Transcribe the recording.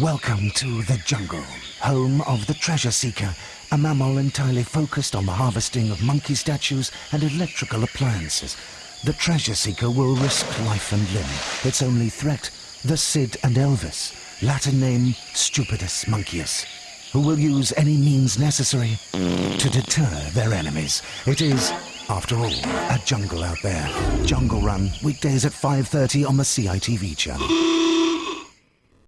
Welcome to the jungle, home of the treasure seeker, a mammal entirely focused on the harvesting of monkey statues and electrical appliances. The treasure seeker will risk life and limb. Its only threat, the Sid and Elvis, Latin name Stupidus Monkeyus, who will use any means necessary to deter their enemies. It is, after all, a jungle out there. Jungle Run, weekdays at 5.30 on the CITV channel.